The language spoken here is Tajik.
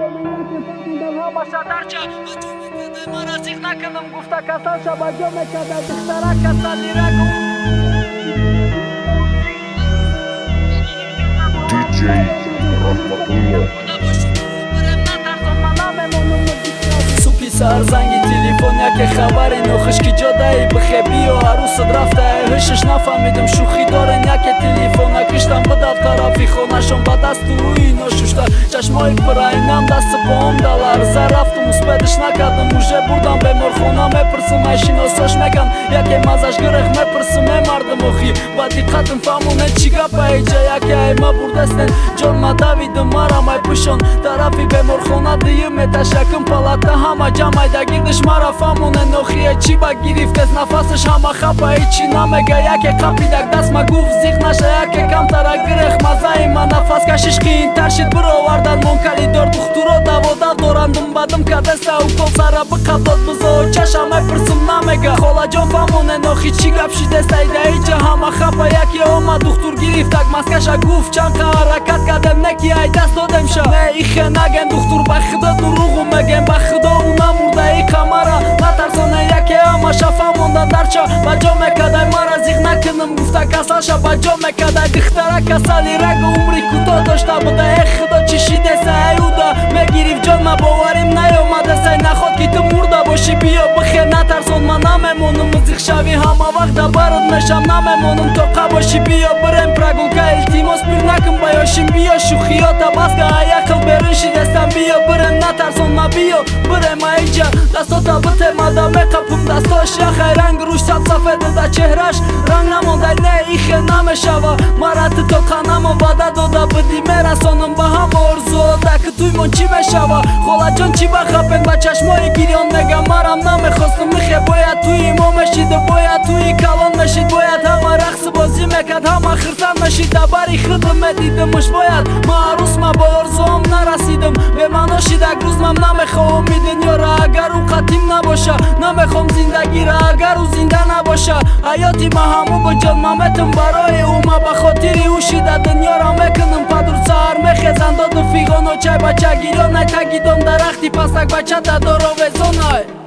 جامعیت بودن ها باشه درچه و ما رسیق نکنم گفته کسان شبا جا می‌کرده دختره کسان لیره گفت DJ رحمت الله سر زنگ تلفن یک خبر نخش که جاده بخه بیا عروس رفته هشش نفهمیدم شوخی دارن یک تلفن کشتم به دفتر خونشون به чашмои пурайнам дасту поом даларза рафтум успедиш накардам уже бурдам беморхона мепурсим ай шиносош мекан яке мазаш гирех мепурсим е мардам охи. Ба диққатам фаҳмоне чӣ гапа эҷа яке ай ма бурдастен. Ҷон ма давидам марам ай пӯшон. Тарафи беморхона дию меташакм палата ҳама ҷамайда гирдиш мара фаҳмоне нохие чӣ ба гирифтес нафасаш ҳама хапа ичи намега? Яке қапидак даст ма гуфт зиқ наша яке камтара гирех мазаи ма нафас кашиш қиинтар шид бировардан монкалидор духтуро даводав дорандум бадам кадеста укол сара биқабдод бизо чашам мепурсим намега. Холаҷон фаҳмоне нохи чӣ гап шидеста идаиҷа ҳама хапа яке ома духтур гирифтак маскаша гуфт чанд қа ҳаракат кардем неки ай даст додемша не ихе наген духтур ба худо дуруғу мегем ба худо унамурдаи қамара натарсоне яке ама шафа монда дарча ба ҷо мекадай мара зиқ накунам гуфта касалша ба ҷо мекадай духтара касали рагу умри кӯтоҳ дошта буда э бихе натарсон ма намемонам музиқ шави ҳама вақт да барот мешам. Намемонам то қа бошӣ биё бирем прогулка илтимос пир накун ба ёшим биё шӯхиёта баска аякл берун шидестам биё бирем натарсон ма биё бирем аиҷа дастота битемада меқапум дастош яхай ранг рӯш сад сафеда да чеҳраш. Ранг намондай не ихе намешава. Марати то қа намо вада дода бидӣ мерасонам ба ҳама орзуода ки туймон чӣ мешава? Холаҷон чӣ бахапен ба чашмои гирён мегам марам намехостам михе бояд туи мо мешида бояд туи калон мешид бояд ҳама рақсу бозӣ мекард ҳама хирсан мешид дабари худам медидамуш бояд ма арусма ба орзуом нарасидам бемаъно шидак рӯзмам намехоҳам и дунёра агар ӯ қатим набоша намехом зиндагира агар ӯ зинда набоша ҳаёти ма ҳаму буҷон ма метум барои ӯ ма ба хотири ӯ шида дунёро мекунам падур саҳар мехезан доду фиғоно чай бача гирёнай тагидон дарахти пасак бача дадоровезонай